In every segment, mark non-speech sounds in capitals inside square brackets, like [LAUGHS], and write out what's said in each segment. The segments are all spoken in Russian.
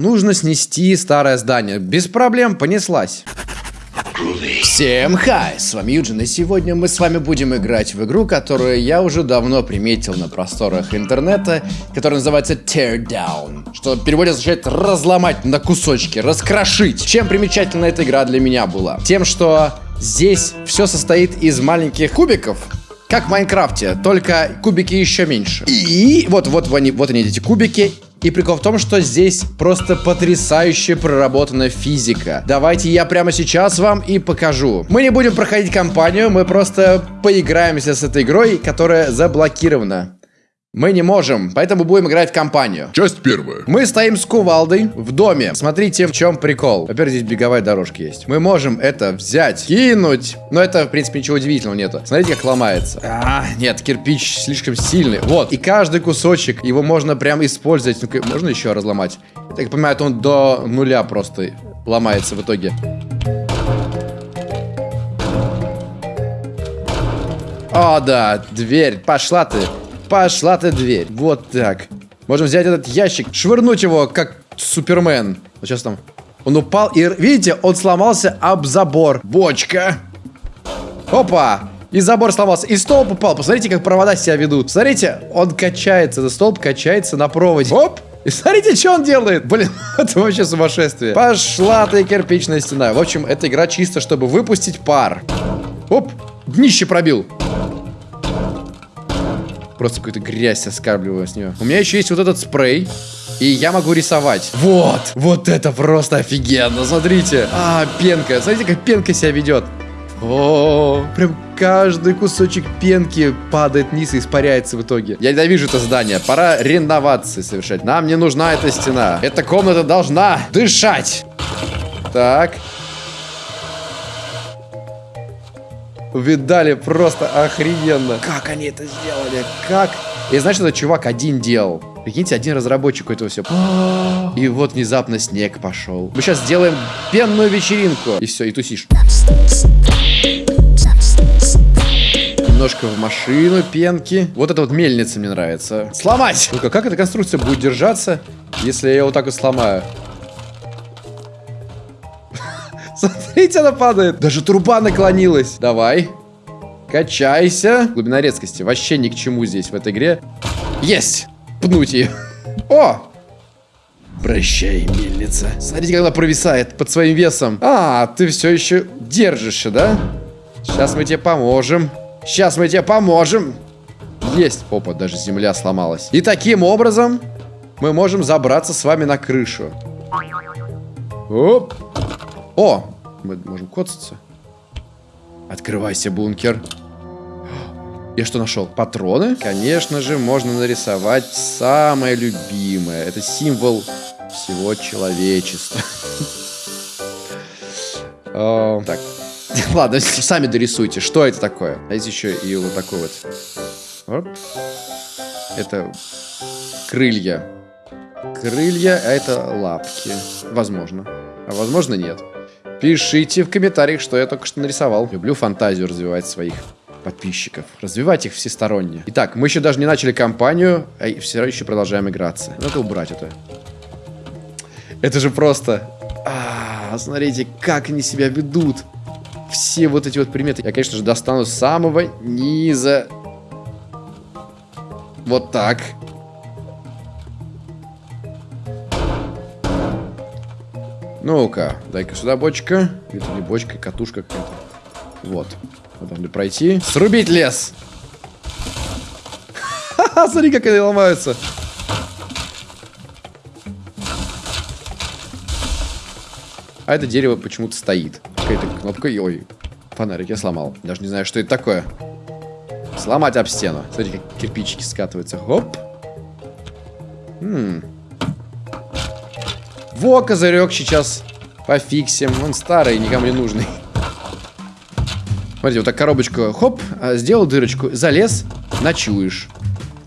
Нужно снести старое здание. Без проблем, понеслась. Всем хай, с вами Юджин, и сегодня мы с вами будем играть в игру, которую я уже давно приметил на просторах интернета, которая называется Tear Down, что в переводе означает разломать на кусочки, раскрошить. Чем примечательна эта игра для меня была? Тем, что здесь все состоит из маленьких кубиков, как в Майнкрафте, только кубики еще меньше. И вот, вот, вот они, вот они эти кубики, и прикол в том, что здесь просто потрясающе проработана физика. Давайте я прямо сейчас вам и покажу. Мы не будем проходить кампанию, мы просто поиграемся с этой игрой, которая заблокирована. Мы не можем, поэтому будем играть в компанию. Часть первая. Мы стоим с кувалдой в доме. Смотрите, в чем прикол. Во-первых, здесь беговая дорожка есть. Мы можем это взять, кинуть. Но это, в принципе, ничего удивительного нету. Смотрите, как ломается. А, нет, кирпич слишком сильный. Вот. И каждый кусочек, его можно прям использовать. Ну можно еще разломать? Так понимаю, он до нуля просто ломается в итоге. О, да, дверь. Пошла ты. Пошла ты дверь. Вот так. Можем взять этот ящик, швырнуть его, как Супермен. Вот сейчас там. Он упал и, видите, он сломался об забор. Бочка. Опа. И забор сломался. И столб упал. Посмотрите, как провода себя ведут. Смотрите, он качается. За столб качается на проводе. Оп. И смотрите, что он делает. Блин, [LAUGHS] это вообще сумасшествие. Пошла ты кирпичная стена. В общем, эта игра чисто, чтобы выпустить пар. Оп. Днище пробил. Просто какую-то грязь оскарбливаю с нее. У меня еще есть вот этот спрей. И я могу рисовать. Вот. Вот это просто офигенно. Смотрите. А, пенка. Смотрите, как пенка себя ведет. О, прям каждый кусочек пенки падает вниз и испаряется в итоге. Я ненавижу это здание. Пора реновации совершать. Нам не нужна эта стена. Эта комната должна дышать. Так. Видали, просто охрененно. Как они это сделали? Как? И знаешь, этот чувак один делал. Прикиньте, один разработчик этого все. [GASPS] И вот внезапно снег пошел. Мы сейчас сделаем пенную вечеринку. И все, и тусишь. Немножко в машину пенки. Вот эта вот мельница мне нравится. Сломать! Ну-ка, как эта конструкция будет держаться, если я вот так вот сломаю? Смотрите, она падает. Даже труба наклонилась. Давай. Качайся. Глубина резкости. Вообще ни к чему здесь в этой игре. Есть. Пнуть ее. О! Прощай, мельница. Смотрите, как она провисает под своим весом. А, ты все еще держишься, да? Сейчас мы тебе поможем. Сейчас мы тебе поможем. Есть. Опа, даже земля сломалась. И таким образом мы можем забраться с вами на крышу. Оп. О, мы можем коцаться. Открывайся, бункер. Я что нашел? Патроны? Конечно же, можно нарисовать самое любимое. Это символ всего человечества. [LAUGHS] Так. [LAUGHS] Ладно, сами дорисуйте, что это такое. А здесь еще и вот такой вот. Это крылья. Крылья, а это лапки. Возможно. А возможно нет. Пишите в комментариях, что я только что нарисовал. Люблю фантазию развивать своих подписчиков. Развивать их всесторонне. Итак, мы еще даже не начали кампанию, а все еще продолжаем играться. Надо убрать это. Это же просто... А, смотрите, как они себя ведут. Все вот эти вот приметы. Я, конечно же, достану с самого низа. Вот так. Ну-ка, дай-ка сюда бочка. Это не бочка, катушка какая-то. Вот. Мы должны пройти. Срубить лес! Ха-ха, смотри, как они ломаются. А это дерево почему-то стоит. Какая-то кнопка. Ой, фонарик я сломал. Даже не знаю, что это такое. Сломать об стену. Смотри, как кирпичики скатываются. Хоп. Хм. Во, козырек сейчас пофиксим. Он старый, никому не нужный. Смотрите, вот так коробочку, хоп, а, сделал дырочку, залез, ночуешь.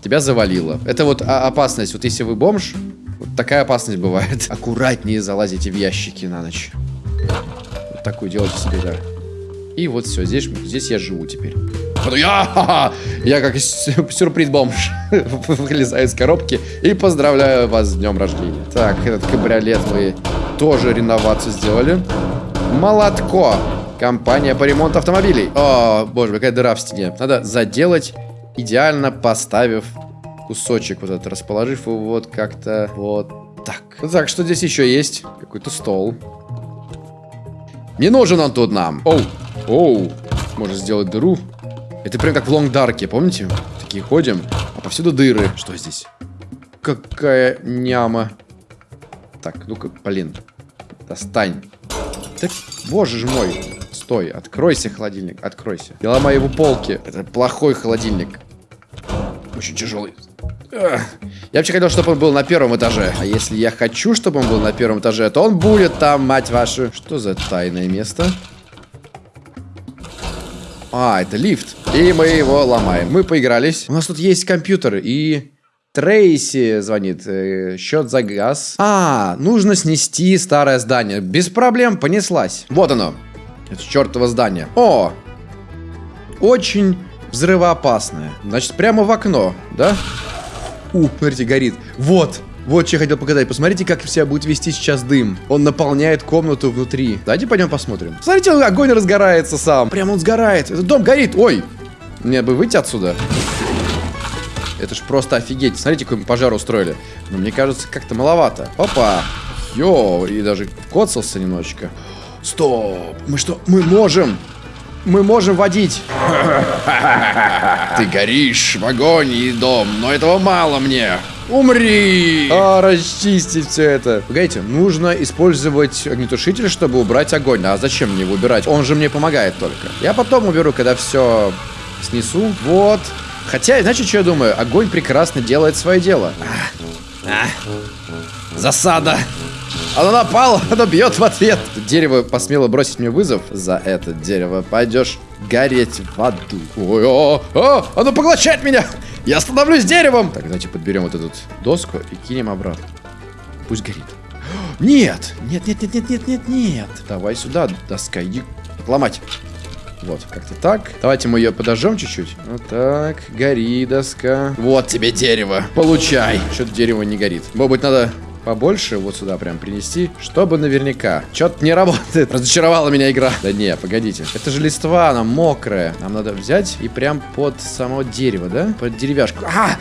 Тебя завалило. Это вот опасность. Вот если вы бомж, вот такая опасность бывает. [LAUGHS] Аккуратнее залазите в ящики на ночь. Вот такую делайте себе, да. И вот все, здесь, здесь я живу теперь. Я, я как сюрприз-бомж [LAUGHS] вылезаю из коробки и поздравляю вас с днем рождения. Так, этот кабриолет мы тоже реновацию сделали. Молотко. Компания по ремонту автомобилей. О, боже, какая дыра в стене. Надо заделать, идеально поставив кусочек вот этот, расположив его вот как-то вот так. Так, что здесь еще есть? Какой-то стол. Не нужен он тут нам. Оу, оу. Можно сделать дыру. Это прям как в Лонг Дарке, помните? Такие ходим, а повсюду дыры. Что здесь? Какая няма. Так, ну-ка, блин. Достань. Так, боже ж мой. Стой, откройся, холодильник, откройся. Я ломаю его полки. Это плохой холодильник. Очень тяжелый. Я вообще хотел, чтобы он был на первом этаже. А если я хочу, чтобы он был на первом этаже, то он будет там, мать вашу. Что за тайное место? А, это лифт. И мы его ломаем. Мы поигрались. У нас тут есть компьютер и... Трейси звонит. Э, счет за газ. А, нужно снести старое здание. Без проблем, понеслась. Вот оно. Это чертово здание. О! Очень взрывоопасное. Значит, прямо в окно, да? У, смотрите, горит. Вот. Вот что я хотел показать. Посмотрите, как себя будет вести сейчас дым. Он наполняет комнату внутри. Давайте пойдем посмотрим. Смотрите, огонь разгорается сам. Прям он сгорает. Этот дом горит. Ой. Мне бы выйти отсюда. Это ж просто офигеть. Смотрите, какой пожар устроили. Но мне кажется, как-то маловато. Опа. Йо, и даже коцался немножечко. Стоп. Мы что? Мы можем. Мы можем водить. Ты горишь в агонии, дом, но этого мало мне. Умри! А, расчистить все это. Погодите, нужно использовать огнетушитель, чтобы убрать огонь. А зачем мне его убирать? Он же мне помогает только. Я потом уберу, когда все снесу. Вот. Хотя, знаете, что я думаю? Огонь прекрасно делает свое дело. А, а. Засада. Оно напало, [LAUGHS] оно бьет в ответ. Дерево посмело бросить мне вызов. За это дерево пойдешь гореть в аду. Ой, о, о, оно поглощает меня. Я становлюсь деревом. Так, давайте подберем вот эту доску и кинем обратно. Пусть горит. [GASPS] Нет, нет, нет, нет, нет, нет, нет, нет. Давай сюда, доска, иди ломать. Вот, как-то так. Давайте мы ее подожжем чуть-чуть. Вот так, гори, доска. Вот тебе дерево. Получай. Что-то дерево не горит. Может быть, надо побольше вот сюда прям принести, чтобы наверняка. Что-то не работает. Разочаровала меня игра. Да не, погодите. Это же листва, она мокрая. Нам надо взять и прям под само дерево, да? Под деревяшку. А!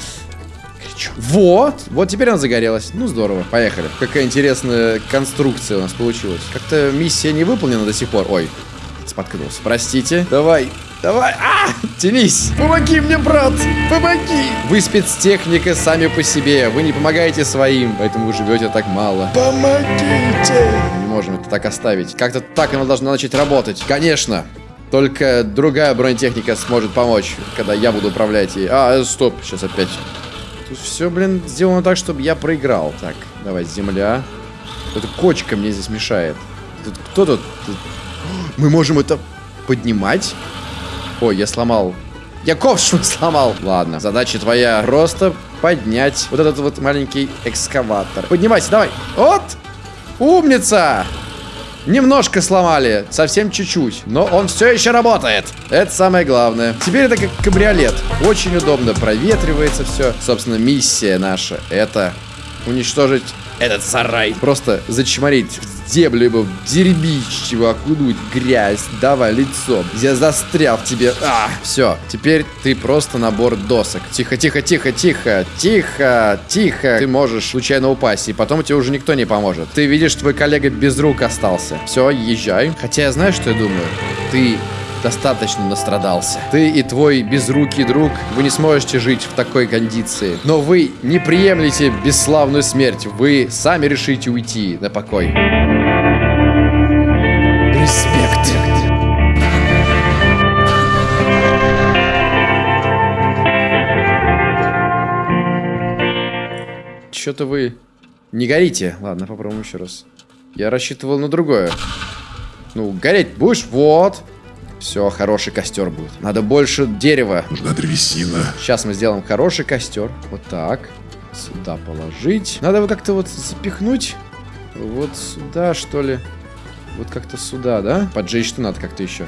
Горячо. Вот! Вот теперь она загорелась. Ну, здорово. Поехали. Какая интересная конструкция у нас получилась. Как-то миссия не выполнена до сих пор. Ой, споткнулся. Простите. Давай. Давай, а, тянись. Помоги мне, брат, помоги. Вы спецтехника сами по себе. Вы не помогаете своим, поэтому вы живете так мало. Помогите. Мы не можем это так оставить. Как-то так оно должно начать работать. Конечно. Только другая бронетехника сможет помочь, когда я буду управлять ей. А, стоп, сейчас опять. Тут все, блин, сделано так, чтобы я проиграл. Так, давай, земля. Эта кочка мне здесь мешает. Тут кто тут? тут... Мы можем это поднимать? Ой, я сломал. Я ковшу [LAUGHS] сломал. Ладно, задача твоя просто поднять вот этот вот маленький экскаватор. Поднимайся, давай. Вот. Умница. Немножко сломали, совсем чуть-чуть, но он все еще работает. Это самое главное. Теперь это как кабриолет. Очень удобно, проветривается все. Собственно, миссия наша это уничтожить этот сарай. Просто зачморить землю его, дербич его, окунуть, грязь, давай лицо. Я застрял в тебе. А, все, теперь ты просто набор досок. Тихо, тихо, тихо, тихо, тихо, тихо. Ты можешь случайно упасть, и потом тебе уже никто не поможет. Ты видишь, твой коллега без рук остался. Все, езжай. Хотя я знаю, что я думаю. Ты достаточно настрадался. Ты и твой безрукий друг, вы не сможете жить в такой кондиции. Но вы не приемлете бесславную смерть. Вы сами решите уйти на покой. Что-то вы не горите. Ладно, попробуем еще раз. Я рассчитывал на другое. Ну, гореть будешь? Вот. Все, хороший костер будет. Надо больше дерева. Нужна древесина. Сейчас мы сделаем хороший костер. Вот так. Сюда положить. Надо его как-то вот запихнуть. Вот сюда, что ли. Вот как-то сюда, да? Поджечь что надо как-то еще.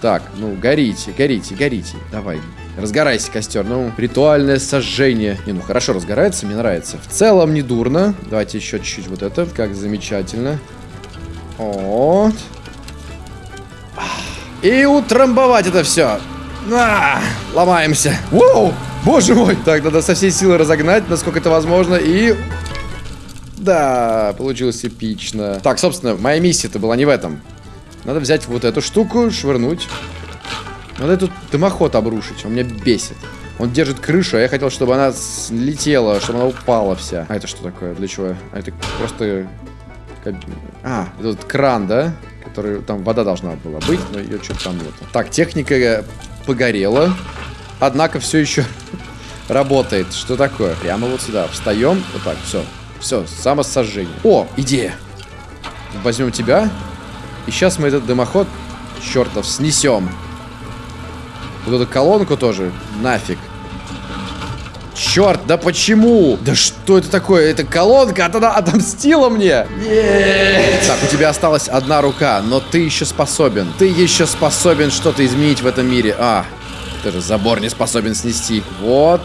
Так, ну, горите, горите, горите. Давай, разгорайся, костер. Ну, ритуальное сожжение. Не, ну, хорошо разгорается, мне нравится. В целом, не дурно. Давайте еще чуть-чуть вот это. Как замечательно. Вот. И утрамбовать это все. А, ломаемся. Воу! Боже мой! Так, надо со всей силы разогнать, насколько это возможно, и... Да, получилось эпично. Так, собственно, моя миссия-то была не в этом. Надо взять вот эту штуку, швырнуть. Надо этот дымоход обрушить, он меня бесит. Он держит крышу, а я хотел, чтобы она летела, чтобы она упала вся. А это что такое? Для чего? А это просто... А, этот кран, да? Который... Там вода должна была быть, но ее что-то там нет. Так, техника погорела. Однако все еще [LAUGHS] работает. Что такое? Прямо вот сюда. Встаем. Вот так, все. Все, самосожжение. О, идея. Возьмем тебя. И сейчас мы этот дымоход, чертов, снесем. Вот эту колонку тоже. Нафиг. Черт, да почему? Да что это такое? Это колонка, а она отомстила мне. Нет. Так, у тебя осталась одна рука, но ты еще способен. Ты еще способен что-то изменить в этом мире. А, ты же забор не способен снести. Вот.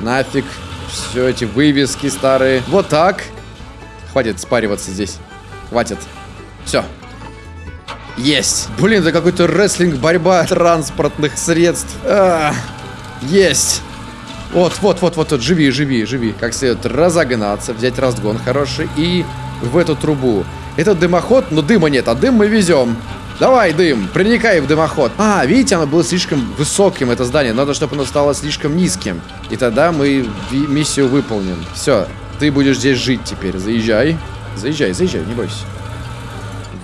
Нафиг. Все эти вывески старые. Вот так. Хватит спариваться здесь. Хватит. Все. Есть. Блин, это какой-то рестлинг, борьба транспортных средств. А, есть. Вот, вот, вот, вот, вот, живи, живи, живи. Как следует разогнаться, взять разгон хороший и в эту трубу. Это дымоход, но дыма нет, а дым мы везем. Давай, дым, проникай в дымоход. А, видите, оно было слишком высоким, это здание. Надо, чтобы оно стало слишком низким. И тогда мы миссию выполним. Все, ты будешь здесь жить теперь. Заезжай. Заезжай, заезжай, не бойся.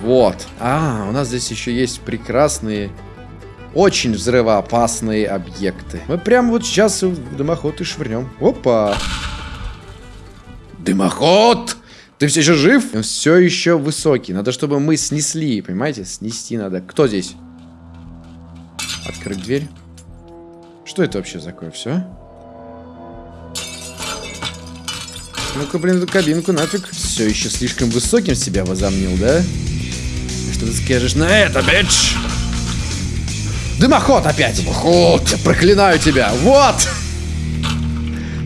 Вот. А, у нас здесь еще есть прекрасные, очень взрывоопасные объекты. Мы прямо вот сейчас дымоход и швырнем. Опа. Дымоход! Ты все еще жив? Он все еще высокий. Надо, чтобы мы снесли, понимаете? Снести надо. Кто здесь? Открыть дверь. Что это вообще такое? Все? Ну-ка, блин, эту кабинку нафиг. Все еще слишком высоким себя возомнил, да? Что ты скажешь на это, бич? Дымоход опять! Дымоход! Я проклинаю тебя! Вот!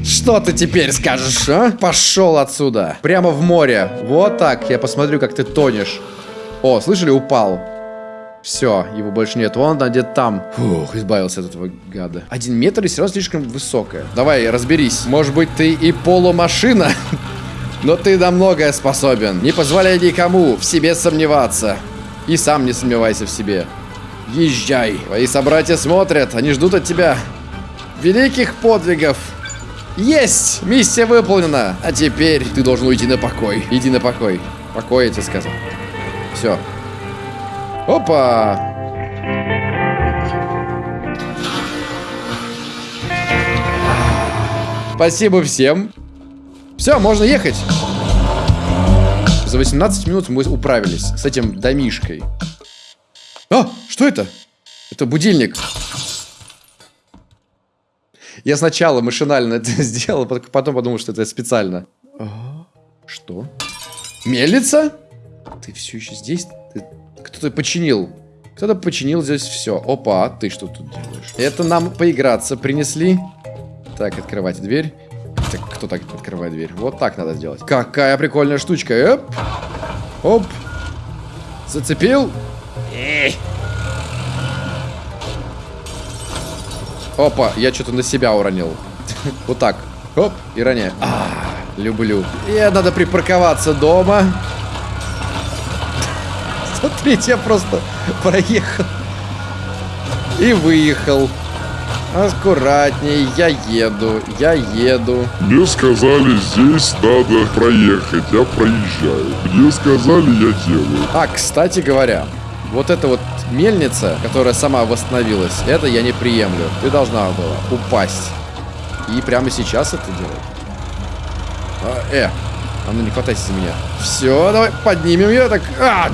Что ты теперь скажешь, а? Пошел отсюда. Прямо в море. Вот так. Я посмотрю, как ты тонешь. О, слышали, упал. Все, его больше нет. Вон он где-то там. Фух, избавился от этого гада. Один метр и все равно слишком высокая. Давай, разберись. Может быть, ты и полумашина? [LAUGHS] Но ты на многое способен. Не позволяй никому в себе сомневаться. И сам не сомневайся в себе. Езжай. Твои собратья смотрят, они ждут от тебя великих подвигов. Есть! Миссия выполнена! А теперь ты должен уйти на покой. Иди на покой. Покой, я тебе сказал. Все. Опа! Спасибо всем. Все, можно ехать. За 18 минут мы управились с этим домишкой. А, что это? Это будильник. Я сначала машинально [LAUGHS] это сделал, потом подумал, что это специально. А, что? Мельница? Ты все еще здесь? Кто-то починил. Кто-то починил здесь все. Опа, а ты что тут делаешь? Это нам поиграться принесли. Так, открывайте дверь. Кто так открывает дверь? Вот так надо сделать. Какая прикольная штучка. Эп. Оп. Зацепил. Эй. Опа, я что-то на себя уронил. [LAUGHS] Вот так. Оп, и роняю. А, люблю. И надо припарковаться дома. [LAUGHS] Смотрите, я просто проехал. И выехал. Аккуратней, я еду, я еду. Мне сказали, здесь надо проехать, я проезжаю. Мне сказали, я делаю. А, кстати говоря, вот эта вот мельница, которая сама восстановилась, это я не приемлю. Ты должна была упасть. И прямо сейчас это делать. А, э, а ну не хватайся за меня. Все, давай поднимем ее так. А,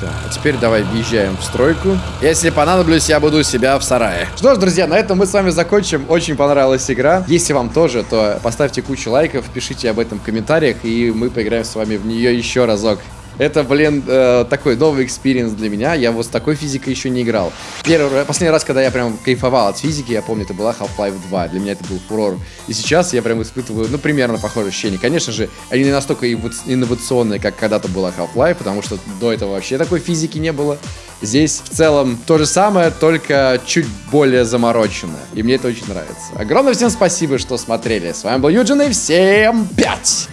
Все, а теперь давай въезжаем в стройку. Если понадоблюсь, я буду себя в сарае. Что ж, друзья, на этом мы с вами закончим. Очень понравилась игра. Если вам тоже, то поставьте кучу лайков, пишите об этом в комментариях, и мы поиграем с вами в нее еще разок. Это, блин, э, такой новый experience для меня. Я вот с такой физикой еще не играл. Первый, последний раз, когда я прям кайфовал от физики, я помню, это была Half-Life 2. Для меня это был фурор. И сейчас я прям испытываю, ну, примерно похожее ощущение. Конечно же, они не настолько инновационные, как когда-то была Half-Life, потому что до этого вообще такой физики не было. Здесь в целом то же самое, только чуть более замороченное. И мне это очень нравится. Огромное всем спасибо, что смотрели. С вами был Юджин, и всем пять!